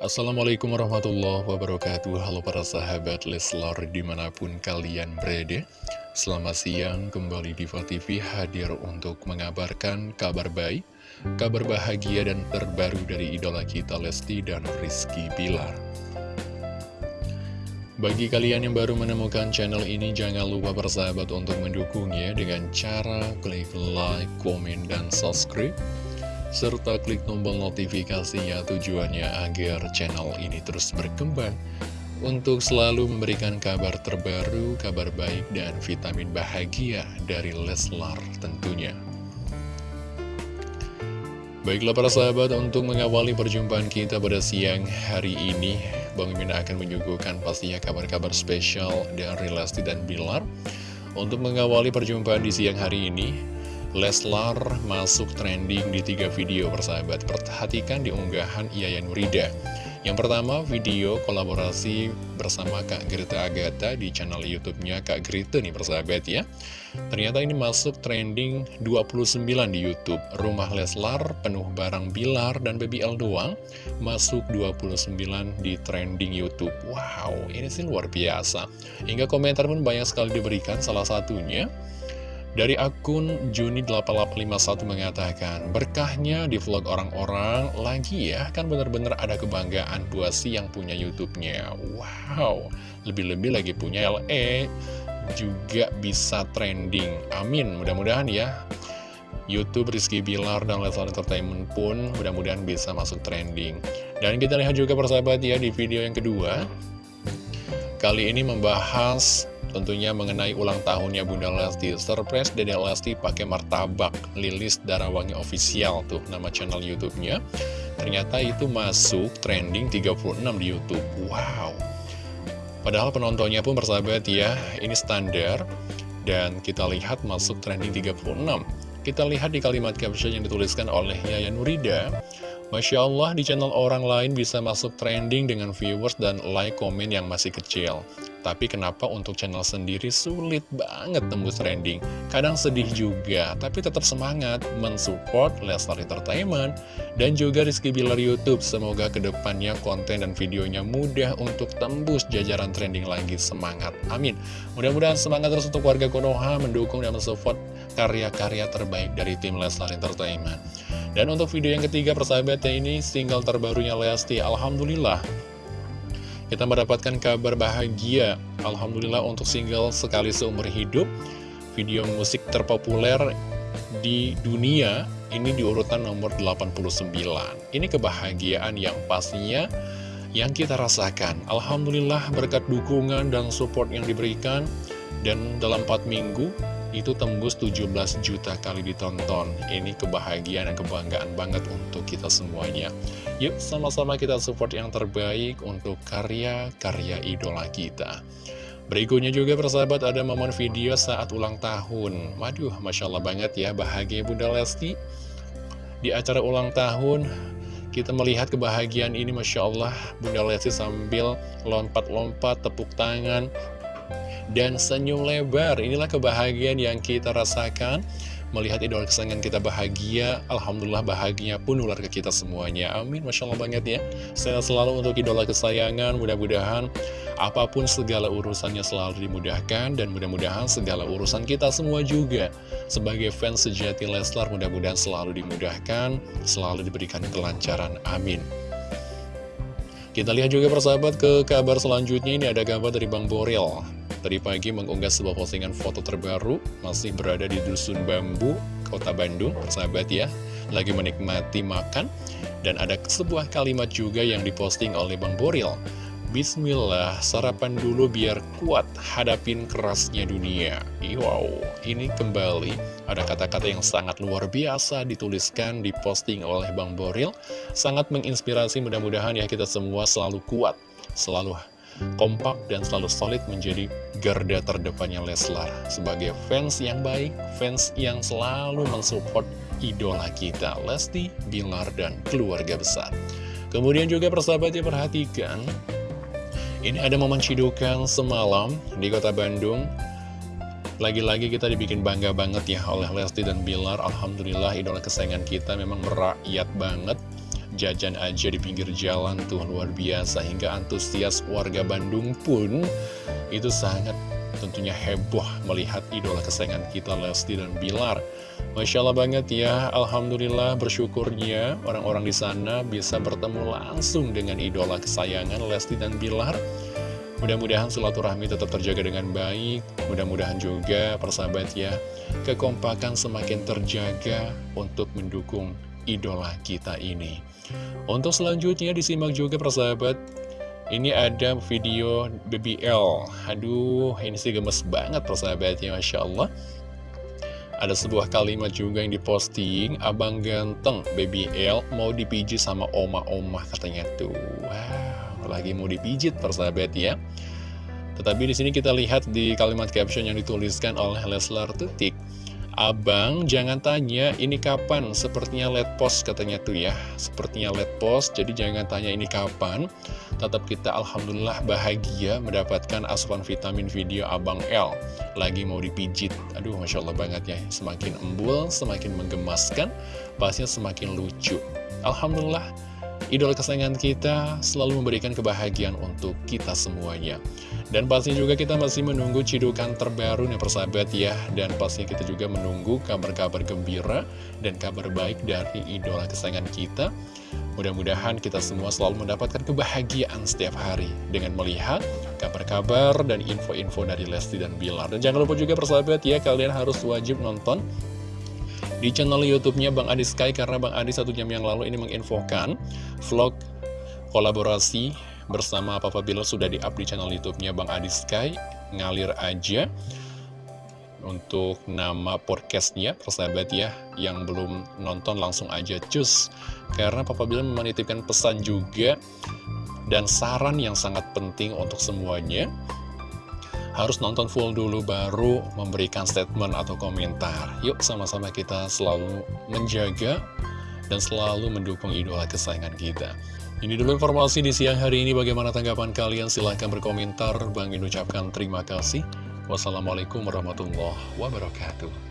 Assalamualaikum warahmatullahi wabarakatuh. Halo para sahabat Leslar di mana pun kalian berada. Selamat siang kembali di TV hadir untuk mengabarkan kabar baik Kabar bahagia dan terbaru dari idola kita Lesti dan Rizky Bilar. Bagi kalian yang baru menemukan channel ini Jangan lupa bersahabat untuk mendukungnya Dengan cara klik like, komen, dan subscribe serta klik tombol notifikasinya tujuannya agar channel ini terus berkembang untuk selalu memberikan kabar terbaru, kabar baik, dan vitamin bahagia dari Leslar tentunya. Baiklah para sahabat, untuk mengawali perjumpaan kita pada siang hari ini, Bang Mimin akan menyuguhkan pastinya kabar-kabar spesial dari Lesti dan Bilar. Untuk mengawali perjumpaan di siang hari ini, Leslar masuk trending di tiga video persahabat. Perhatikan di unggahan Yaya Nurida Yang pertama video kolaborasi bersama Kak Grita Agatha di channel YouTube-nya Kak Grita nih persahabat ya. Ternyata ini masuk trending 29 di YouTube. Rumah Leslar penuh barang Bilar dan Baby L doang Masuk 29 di trending YouTube. Wow ini sih luar biasa. Hingga komentar pun banyak sekali diberikan. Salah satunya dari akun Juni8851 mengatakan, berkahnya di vlog orang-orang lagi ya, kan bener-bener ada kebanggaan buat si yang punya YouTube-nya. Wow, lebih-lebih lagi punya LE, juga bisa trending. Amin, mudah-mudahan ya. YouTube Rizky Bilar dan Leslar Entertainment pun mudah-mudahan bisa masuk trending. Dan kita lihat juga persahabat ya di video yang kedua. Kali ini membahas Tentunya mengenai ulang tahunnya Bunda Lesti Surprise Dede Lesti pakai martabak Lilis Darawangi Official tuh nama channel YouTube-nya. Ternyata itu masuk trending 36 di YouTube. Wow. Padahal penontonnya pun bersahabat ya Ini standar. Dan kita lihat masuk trending 36 Kita lihat di kalimat caption yang dituliskan oleh Yaya Nurida. Masya Allah di channel orang lain bisa masuk trending dengan viewers dan like komen yang masih kecil Tapi kenapa untuk channel sendiri sulit banget tembus trending? Kadang sedih juga, tapi tetap semangat mensupport Lestar Entertainment. Dan juga Rizky Bilar Youtube Semoga ke depannya konten dan videonya mudah untuk tembus jajaran trending lagi. Semangat, amin. Mudah-mudahan semangat terus untuk warga Konoha mendukung dan mensupport karya-karya terbaik dari tim Leslar Entertainment. Dan untuk video yang ketiga persahabatnya ini single terbarunya Lesti. Alhamdulillah Kita mendapatkan kabar bahagia Alhamdulillah untuk single sekali seumur hidup. Video musik terpopuler di dunia ini di urutan nomor 89 Ini kebahagiaan yang pastinya yang kita rasakan. Alhamdulillah berkat dukungan dan support yang diberikan Dan dalam 4 minggu itu tembus 17 juta kali ditonton. Ini kebahagiaan dan kebanggaan banget untuk kita semuanya. Yuk sama-sama kita support yang terbaik untuk karya-karya idola kita. Berikutnya juga persahabat ada momen video saat ulang tahun. Waduh Masya Allah banget ya. Bahagia Bunda Lesti. Di acara ulang tahun kita melihat kebahagiaan ini Masya Allah. Bunda Lesti sambil lompat-lompat tepuk tangan dan senyum lebar. Inilah kebahagiaan yang kita rasakan melihat idola kesayangan kita bahagia. Alhamdulillah bahagianya pun nular ke kita semuanya. Amin, Masya Allah banget ya. Saya selalu untuk idola kesayangan, mudah-mudahan apa pun segala urusannya selalu dimudahkan dan mudah-mudahan segala urusan kita semua juga sebagai fans sejati Leslar mudah-mudahan selalu dimudahkan, selalu diberikan kelancaran. Amin. Kita lihat juga persahabat ke kabar selanjutnya ini ada kabar dari Bang Boril Tadi pagi mengunggah sebuah postingan foto terbaru, masih berada di Dusun Bambu, Kota Bandung, sahabat ya, lagi menikmati makan, dan ada sebuah kalimat juga yang diposting oleh Bang Boril. Bismillah, sarapan dulu biar kuat hadapin kerasnya dunia. Wow, ini kembali ada kata-kata yang sangat luar biasa dituliskan, diposting oleh Bang Boril. Sangat menginspirasi, mudah-mudahan ya kita semua selalu kuat, selalu kompak dan selalu solid menjadi garda terdepannya Leslar sebagai fans yang baik, fans yang selalu mensupport idola kita Lesti, Bilar, dan keluarga besar. Kemudian juga persahabat ya perhatikan, ini ada momen cidukan semalam di kota Bandung. Lagi-lagi kita dibikin bangga banget ya oleh Lesti dan Bilar. Alhamdulillah idola kesayangan kita memang merakyat banget jajan aja di pinggir jalan tuh luar biasa. Hingga antusias warga Bandung pun itu sangat tentunya heboh melihat idola kesayangan kita Lesti dan Bilar. Masya Allah banget ya Alhamdulillah bersyukurnya orang-orang di sana bisa bertemu langsung dengan idola kesayangan Lesti dan Bilar. Mudah-mudahan silaturahmi tetap terjaga dengan baik. Mudah-mudahan juga persahabat ya Kekompakan semakin terjaga untuk mendukung idola kita ini. Untuk selanjutnya disimak juga persahabat. Ini ada video BBL Aduh ini sih gemes banget persahabat ya Masya Allah. Ada sebuah kalimat juga yang diposting Abang ganteng BBL mau dipijit sama oma-oma katanya tuh. Wow lagi mau dipijit persahabat ya. Tetapi di sini kita lihat di kalimat caption yang dituliskan oleh Leslar Tutik Abang, jangan tanya ini kapan, sepertinya let post katanya tuh ya. Sepertinya let post, jadi jangan tanya ini kapan. Tetap kita Alhamdulillah bahagia mendapatkan asupan vitamin video Abang L. Lagi mau dipijit, aduh Masya Allah banget ya. Semakin embul, semakin menggemaskan, pastinya semakin lucu. Alhamdulillah Idola kesayangan kita selalu memberikan kebahagiaan untuk kita semuanya. Dan pasti juga kita masih menunggu cidukan terbaru nih persahabat ya. Dan pasti kita juga menunggu kabar-kabar gembira dan kabar baik dari idola kesayangan kita. Mudah-mudahan kita semua selalu mendapatkan kebahagiaan setiap hari dengan melihat kabar-kabar dan info-info dari Lesti dan Bilar. Dan jangan lupa juga persahabat ya, kalian harus wajib nonton di channel YouTube-nya Bang Adi Sky karena Bang Adi satu jam yang lalu ini menginfokan vlog kolaborasi bersama Papa Bilar sudah di-up di channel YouTube-nya Bang Adi Sky ngalir aja untuk nama podcastnya persahabat ya yang belum nonton langsung aja cus karena Papa Bilar menitipkan pesan juga dan saran yang sangat penting untuk semuanya harus nonton full dulu baru memberikan statement atau komentar. Yuk sama-sama kita selalu menjaga dan selalu mendukung idola kesayangan kita. Ini dulu informasi di siang hari ini. Bagaimana tanggapan kalian? Silahkan berkomentar. Bang Min ucapkan terima kasih. Wassalamualaikum warahmatullahi wabarakatuh.